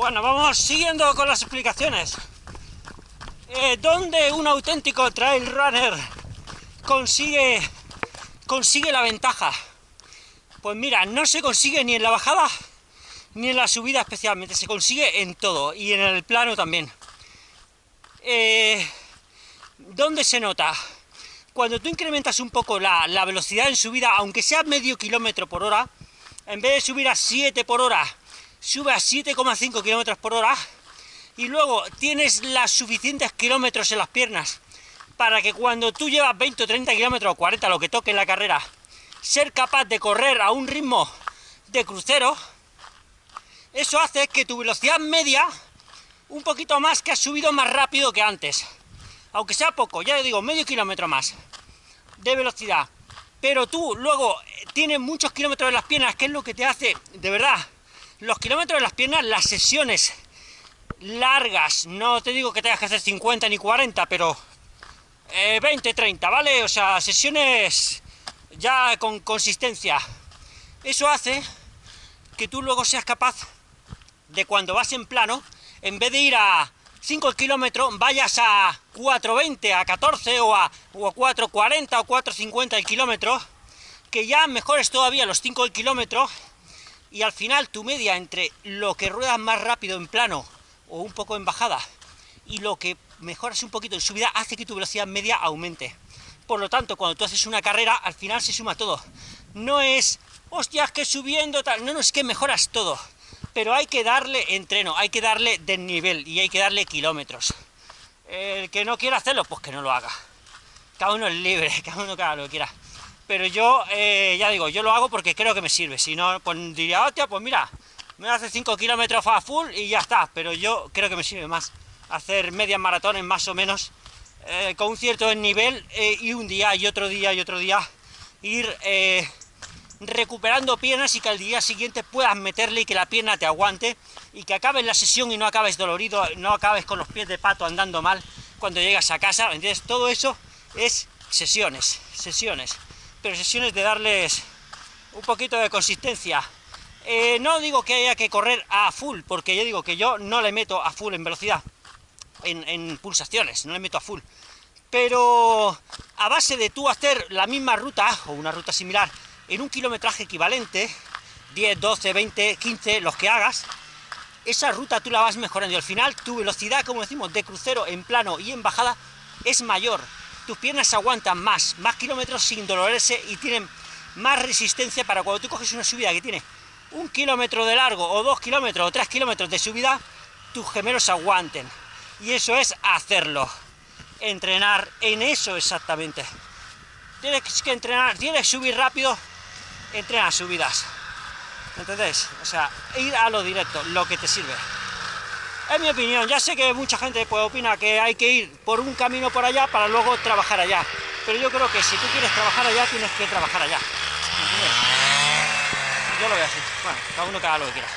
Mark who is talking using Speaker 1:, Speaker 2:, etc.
Speaker 1: Bueno, vamos siguiendo con las explicaciones. Eh, ¿Dónde un auténtico trail runner consigue, consigue la ventaja? Pues mira, no se consigue ni en la bajada ni en la subida especialmente, se consigue en todo y en el plano también. Eh, ¿Dónde se nota? Cuando tú incrementas un poco la, la velocidad en subida, aunque sea medio kilómetro por hora, en vez de subir a 7 por hora, sube a 7,5 kilómetros por hora, y luego tienes las suficientes kilómetros en las piernas para que cuando tú llevas 20 o 30 kilómetros o 40, lo que toque en la carrera, ser capaz de correr a un ritmo de crucero, eso hace que tu velocidad media, un poquito más, que has subido más rápido que antes. Aunque sea poco, ya digo, medio kilómetro más de velocidad. Pero tú luego tienes muchos kilómetros en las piernas, que es lo que te hace, de verdad, los kilómetros en las piernas, las sesiones largas, no te digo que tengas que hacer 50 ni 40, pero 20, eh, 30, ¿vale? O sea, sesiones ya con consistencia. Eso hace que tú luego seas capaz de cuando vas en plano, en vez de ir a 5 kilómetros, vayas a 4.20, a 14 o a, o a 4.40 o 4.50 el kilómetro, que ya mejores todavía los 5 kilómetros, y al final tu media entre lo que ruedas más rápido en plano o un poco en bajada y lo que mejoras un poquito en subida hace que tu velocidad media aumente. Por lo tanto, cuando tú haces una carrera, al final se suma todo. No es, hostias, que subiendo tal, no, no, es que mejoras todo. Pero hay que darle entreno, hay que darle desnivel y hay que darle kilómetros. El que no quiera hacerlo, pues que no lo haga. Cada uno es libre, cada uno haga lo que quiera. Pero yo, eh, ya digo, yo lo hago porque creo que me sirve. Si no, pues diría, hostia, pues mira, me hace 5 kilómetros a full y ya está, pero yo creo que me sirve más hacer medias maratones más o menos eh, con un cierto nivel eh, y un día y otro día y otro día ir recuperando piernas y que al día siguiente puedas meterle y que la pierna te aguante y que acabes la sesión y no acabes dolorido, no acabes con los pies de pato andando mal cuando llegas a casa, ¿entiendes? Todo eso es sesiones, sesiones, pero sesiones de darles un poquito de consistencia eh, no digo que haya que correr a full, porque yo digo que yo no le meto a full en velocidad, en, pulsaciones, no le meto a full. Pero a base de tú hacer la misma ruta, o una ruta similar, en un kilometraje equivalente, 10, 12, 20, 15, los que hagas, esa ruta tú la vas mejorando y al final tu velocidad, como decimos, de crucero en plano y en bajada es mayor. Tus piernas aguantan más, más kilómetros sin dolorarse y tienen más resistencia para cuando tú coges una subida que tiene un kilómetro de largo, o dos kilómetros, o tres kilómetros de subida, tus gemelos aguanten. Y eso es hacerlo. Entrenar en eso exactamente. Tienes que entrenar, tienes que subir rápido, entrena subidas. ¿Entendés? O sea, ir a lo directo, lo que te sirve. Es mi opinión, ya sé que mucha gente pues, opina que hay que ir por un camino por allá para luego trabajar allá. Pero yo creo que si tú quieres trabajar allá, tienes que trabajar allá yo lo voy a hacer. Bueno, cada uno que haga lo que quiera.